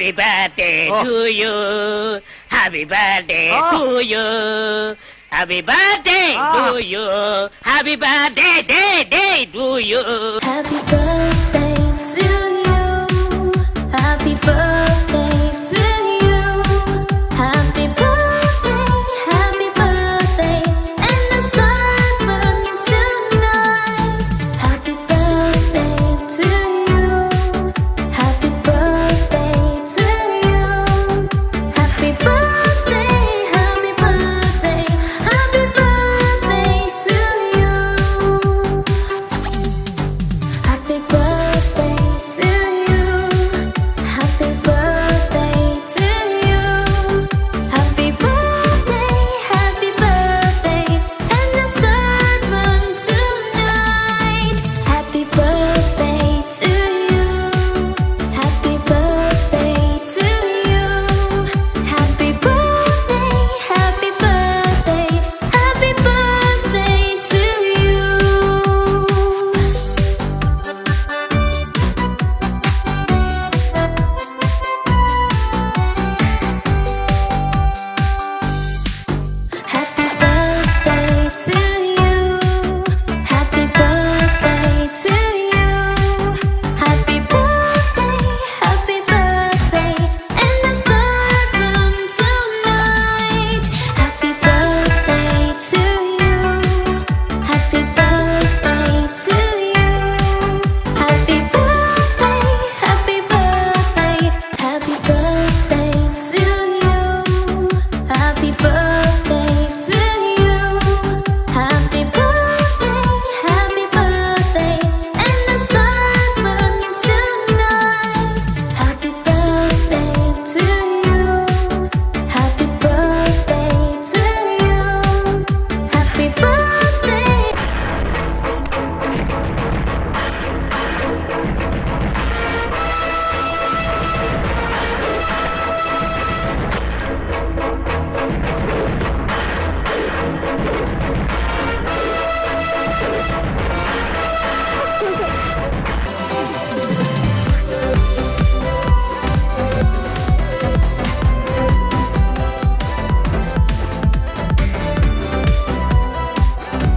Happy birthday Oh. to you. Happy birthday Oh. to you. Happy birthday Ah. to you. Happy birthday, day, day to you. Happy birthday to you. Happy birthday happy birthday.